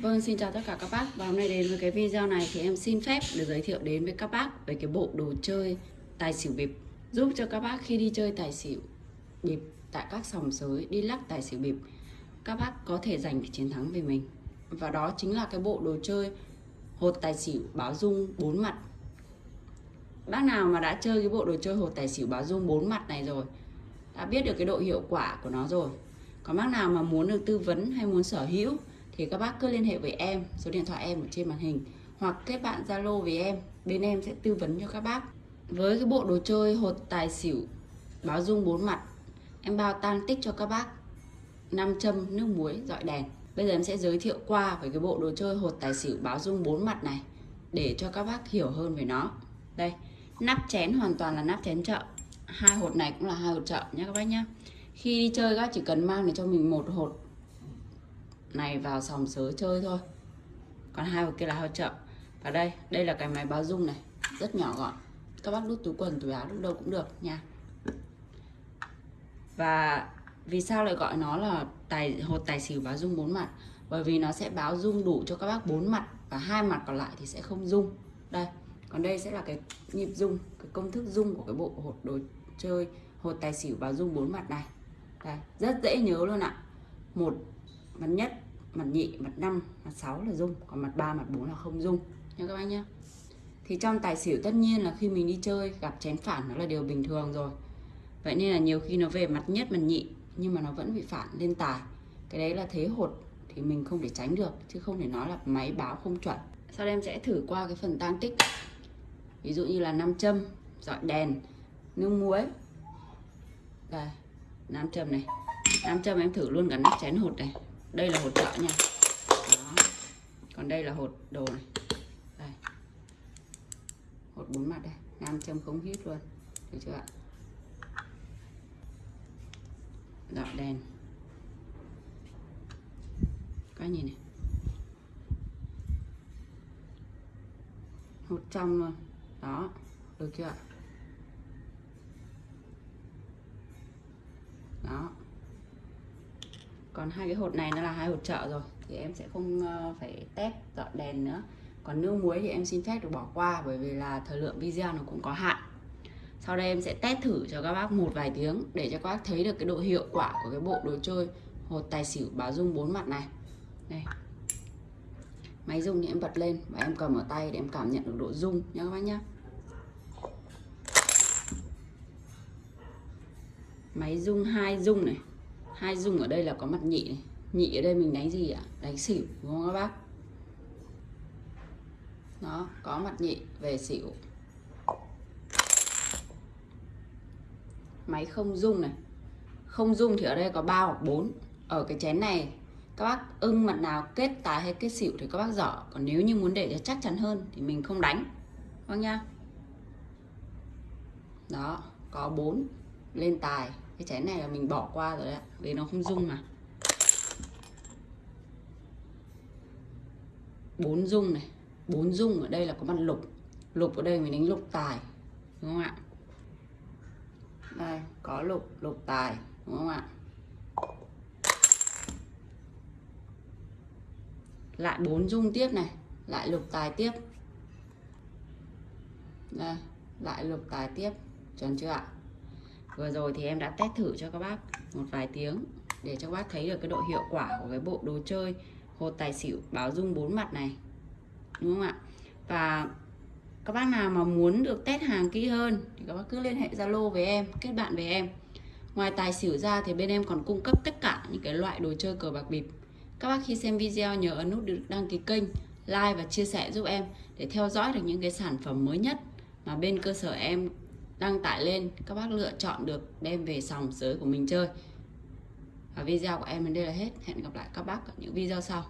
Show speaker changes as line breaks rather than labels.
Vâng, xin chào tất cả các bác. Và hôm nay đến với cái video này thì em xin phép được giới thiệu đến với các bác về cái bộ đồ chơi tài xỉu bịp. Giúp cho các bác khi đi chơi tài xỉu bịp tại các sòng sới đi lắc tài xỉu bịp Các bác có thể giành chiến thắng về mình. Và đó chính là cái bộ đồ chơi hột tài xỉu báo dung bốn mặt. Bác nào mà đã chơi cái bộ đồ chơi hột tài xỉu báo dung bốn mặt này rồi Đã biết được cái độ hiệu quả của nó rồi Còn bác nào mà muốn được tư vấn hay muốn sở hữu thì các bác cứ liên hệ với em, số điện thoại em ở trên màn hình, hoặc kết bạn zalo với em. Bên em sẽ tư vấn cho các bác. Với cái bộ đồ chơi hột tài xỉu, báo dung bốn mặt, em bao tang tích cho các bác. Năm châm, nước muối, dọi đèn. Bây giờ em sẽ giới thiệu qua về cái bộ đồ chơi hột tài xỉu báo dung bốn mặt này, để cho các bác hiểu hơn về nó. Đây, nắp chén hoàn toàn là nắp chén chợ. Hai hột này cũng là hai hột chợ nhé các bác nhé khi đi chơi các chỉ cần mang để cho mình một hột này vào sòng sớ chơi thôi. Còn hai hộp kia là hao chậm và đây đây là cái máy báo dung này, rất nhỏ gọn. Các bác đút túi quần, túi áo lúc đâu cũng được nha. Và vì sao lại gọi nó là tài, hột tài xỉu báo dung bốn mặt? Bởi vì nó sẽ báo dung đủ cho các bác bốn mặt và hai mặt còn lại thì sẽ không dung. Đây, còn đây sẽ là cái nhịp dung, cái công thức dung của cái bộ hột đồ chơi, hột tài xỉu báo dung bốn mặt này. Đây, rất dễ nhớ luôn ạ. Một mặt nhất, mặt nhị, mặt năm, mặt sáu là dung, còn mặt ba, mặt bốn là không dung. Nha các bạn nhé. Thì trong tài xỉu tất nhiên là khi mình đi chơi, gặp chén phản nó là điều bình thường rồi. Vậy nên là nhiều khi nó về mặt nhất, mặt nhị, nhưng mà nó vẫn bị phản lên tài. Cái đấy là thế hột thì mình không thể tránh được, chứ không thể nói là máy báo không chuẩn. Sau đây em sẽ thử qua cái phần tăng tích. Ví dụ như là nam châm, dọi đèn, nước muối. Đây, nam châm này. Nam châm em thử luôn cả nắp chén hột này đây là hột trợ nha. Đó. còn đây là hột đồ này. Đây. Hột bốn mặt đây. Nam châm không hít luôn. Được chưa ạ? Dọi đèn các nhìn này. Hột trong luôn. Đó. Được chưa ạ đó còn hai cái hột này nó là hai hột chợ rồi, thì em sẽ không ờ, phải test dọn đèn nữa. Còn nước muối thì em xin phép được bỏ qua, bởi vì là thời lượng video nó cũng có hạn. Sau đây em sẽ test thử cho các bác một vài tiếng để cho các bác thấy được cái độ hiệu quả của cái bộ đồ chơi hột tài xỉu báo dung bốn mặt này. Đây. Máy rung thì em bật lên và em cầm ở tay để em cảm nhận được độ rung nhé các bác nhé máy rung hai rung này hai dung ở đây là có mặt nhị này. Nhị ở đây mình đánh gì ạ? Đánh xỉu, đúng không các bác? Nó có mặt nhị về xỉu. Máy không dung này. Không dung thì ở đây có ba hoặc bốn. Ở cái chén này, các bác ưng mặt nào kết tài hay kết xỉu thì các bác dở. Còn nếu như muốn để cho chắc chắn hơn thì mình không đánh. Vâng nha. Đó, có bốn. Lên tài cái chén này là mình bỏ qua rồi đấy vì nó không dung mà. Bốn dung này, bốn dung ở đây là có mặt lục. Lục ở đây mình đánh lục tài, đúng không ạ? Đây, có lục lục tài, đúng không ạ? Lại bốn dung tiếp này, lại lục tài tiếp. Đây, lại lục tài tiếp, chuẩn chưa ạ? Vừa rồi thì em đã test thử cho các bác một vài tiếng để cho các bác thấy được cái độ hiệu quả của cái bộ đồ chơi hột tài xỉu báo dung bốn mặt này. Đúng không ạ? Và các bác nào mà muốn được test hàng kỹ hơn thì các bác cứ liên hệ Zalo với em, kết bạn với em. Ngoài tài xỉu ra thì bên em còn cung cấp tất cả những cái loại đồ chơi cờ bạc bịp. Các bác khi xem video nhớ ấn nút đăng ký kênh, like và chia sẻ giúp em để theo dõi được những cái sản phẩm mới nhất mà bên cơ sở em đăng tải lên, các bác lựa chọn được đem về sòng sới của mình chơi. Và video của em đến đây là hết. Hẹn gặp lại các bác ở những video sau.